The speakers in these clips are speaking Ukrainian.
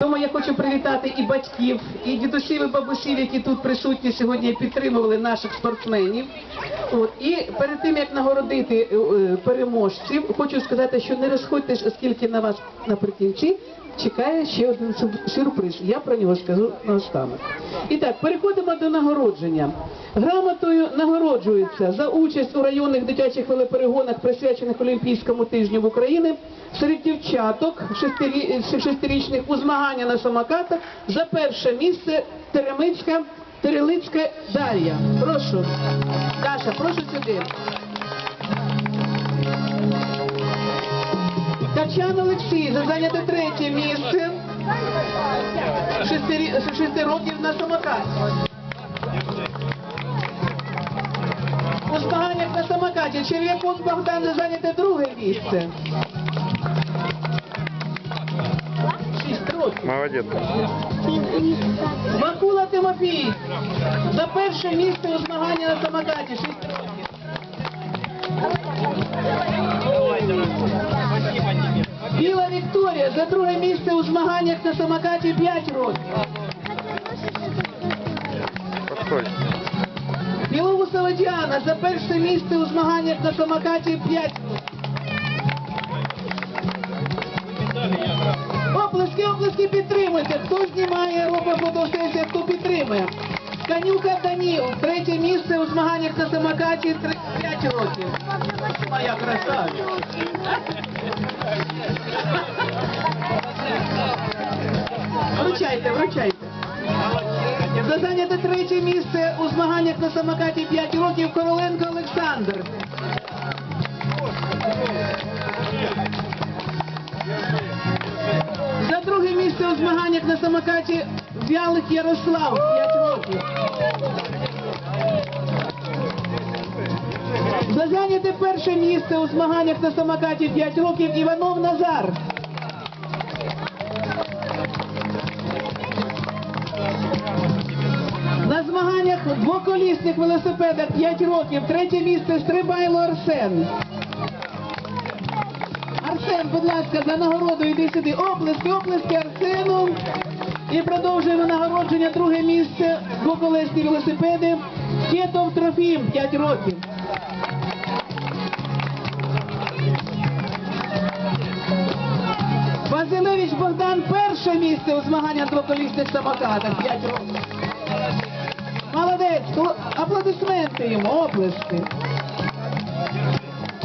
Тому я хочу привітати і батьків, і дідусів, і бабусів, які тут присутні сьогодні підтримували наших спортсменів. От і перед тим як нагородити е, е, переможців, хочу сказати, що не розходьтесь, оскільки на вас наприкінці чекає ще один сюрприз. Я про нього скажу наостанок. І так, переходимо до нагородження. Грамотою нагороджується за участь у районних дитячих велоперегонах, присвячених Олімпійському тижню в Україні, серед дівчаток шестирі- шестирічних у змагання на самокатах за перше місце Теремицька Терелицька Дар'я. Прошу. Даша, прошу сюди. Качан Олексій за зайняте третє місце. Шести, років на самокаті. У змаганнях на самокаті Черв'якун Богдан за зайняте друге місце. Шість років. Молодец. Макула Тимофій за перше місце у змаганні на самокаті. Шість років. Біла Вікторія за друге місце у змаганнях на самокаті 5 років. Білоусова Діана за перше місце у змаганнях на самокаті 5 років. Оплески, оплески підтримуйте. Хто знімає, робить фотосесію, хто підтримує. Канюка Даніл, третє місце у змаганнях на самокаті 5 років. Моя красавиця. Вручайте, вручайте. За зайняте третє місце у змаганнях на самокаті 5 років Короленко Олександр. За друге місце у змаганнях на самокаті Вялик Ярослав 5 років. За зайняте перше місце у змаганнях на самокаті 5 років Іванов Назар. На змаганнях двоколісних велосипедах 5 років. Третє місце Стрибайло Арсен. Арсен, будь ласка, за нагороду йди сюди. Оплески, оплески Арсену. І продовжуємо нагородження. Друге місце. Двоколесні велосипеди. Кетов Трофім, 5 років. Василевич Богдан перше місце у змаганнях двоколісних самокатах. 5 років. Молодець, аплодисменти йому, оплески.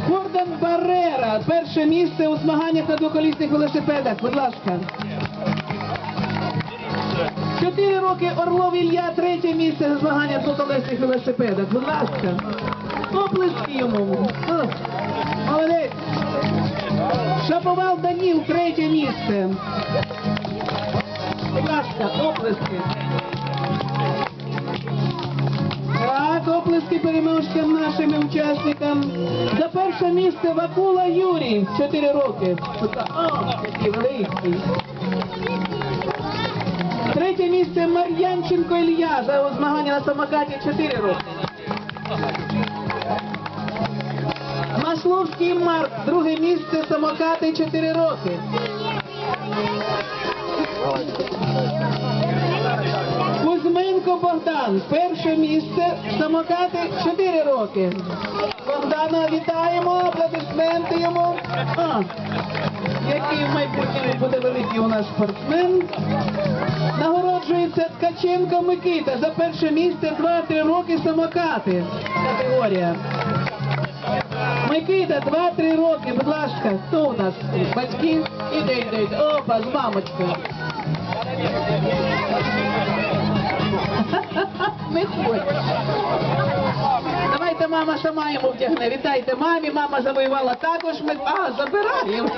Гордон Баррера, перше місце у змаганнях на двоколісних велосипедах. Будь ласка. Чотири роки Орлов Ілля, третє місце у змаганнях на двоколісних велосипедах. Будь ласка. Оплески йому. Молодець. Шаповал Даніл, третє місце. Будь ласка, оплески. Так, оплески переможцям нашим учасникам. За перше місце Вакула Юрій, 4 роки. Третє місце Мар'янченко Ілля за змагання на самокаті 4 роки. Масловський Марк, друге місце самокати 4 роки. Кузьменко Богдан, перше місце, самокати 4 роки. Богдана вітаємо, аплодисменти йому. А, який в майбутньому буде великий у нас спортсмен. Нагороджується Ткаченко Микита за перше місце 2-3 роки самокати. Категорія. Микита, 2-3 роки, будь ласка, хто у нас? Батьки? Іде, іде, іде. Опа, з мамочкою. Не хоче. Давайте мама сама йому вдягне. Вітайте мамі, мама завоювала також. Ми... А, забираємо.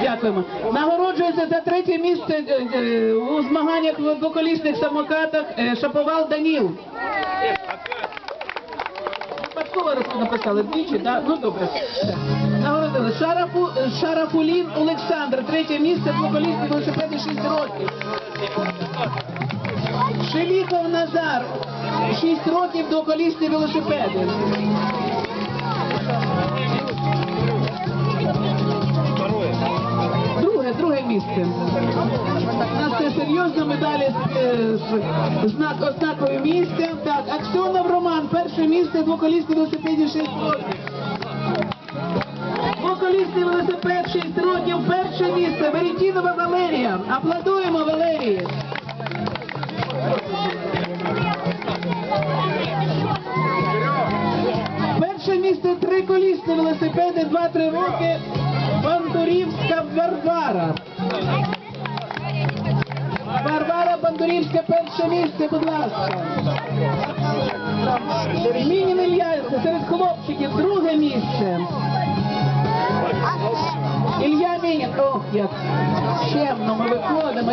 Дякуємо. Нагороджується за третє місце е, е, у змаганнях в двоколісних самокатах е, Шаповал Даніл. Випадково написали двічі, так? Ну добре. Нагородили. Шарафу, Шарафулін Олександр, третє місце, двоколісні велосипеди 6 років. Шеліков Назар, 6 років двоколісні велосипеди. Друге друге місце. У нас це серйозно медалі з, е, знак ознакою місця. Так, Аксьонов Роман, перше місце, двоколісний велосипеді 6 років. Двоколісний велосипед 6 років, перше місце, Веретінова Валерія. Аплодуємо Валерії. Перше місце триколісні велосипеди 2-3 роки. Бандурівська Варвара. Варвара Бандурівська перше місце, будь ласка. Мінін Ілья серед хлопчиків друге місце. Ілья Мінін, ну як чемно ми виходимо.